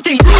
something